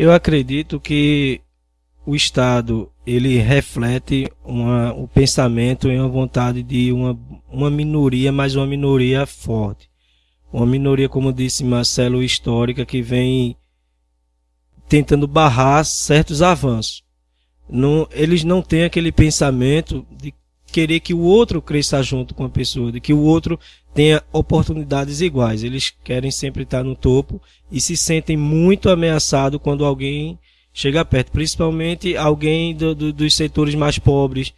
Eu acredito que o Estado ele reflete uma, o pensamento e a vontade de uma, uma minoria, mas uma minoria forte. Uma minoria, como disse Marcelo, histórica, que vem tentando barrar certos avanços. Não, eles não têm aquele pensamento de querer que o outro cresça junto com a pessoa, de que o outro tenha oportunidades iguais. Eles querem sempre estar no topo e se sentem muito ameaçados quando alguém chega perto, principalmente alguém do, do, dos setores mais pobres,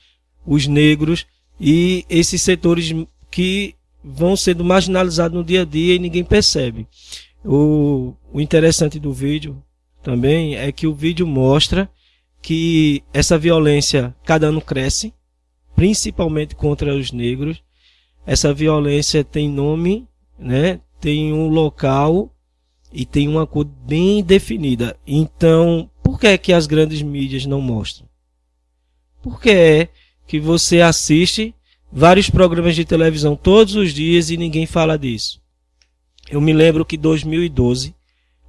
os negros e esses setores que vão sendo marginalizados no dia a dia e ninguém percebe. O, o interessante do vídeo também é que o vídeo mostra que essa violência cada ano cresce, principalmente contra os negros. Essa violência tem nome, né? Tem um local e tem uma cor bem definida. Então, por que é que as grandes mídias não mostram? Porque é que você assiste vários programas de televisão todos os dias e ninguém fala disso. Eu me lembro que 2012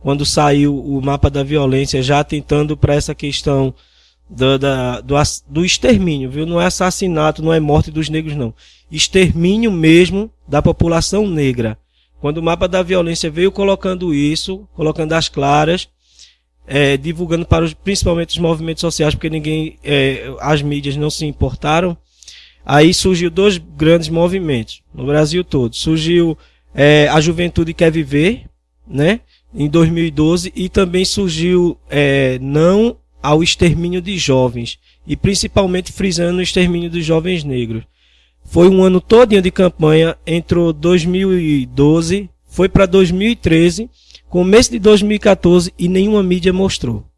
quando saiu o mapa da violência, já tentando para essa questão do, da, do, do extermínio, viu? Não é assassinato, não é morte dos negros, não. Extermínio mesmo da população negra. Quando o mapa da violência veio colocando isso, colocando as claras, é, divulgando para os, principalmente os movimentos sociais, porque ninguém, é, as mídias não se importaram. Aí surgiu dois grandes movimentos no Brasil todo. Surgiu é, a Juventude Quer Viver, né? em 2012 e também surgiu é, não ao extermínio de jovens e principalmente frisando o extermínio dos jovens negros. Foi um ano todinho de campanha, entrou 2012, foi para 2013, começo de 2014 e nenhuma mídia mostrou.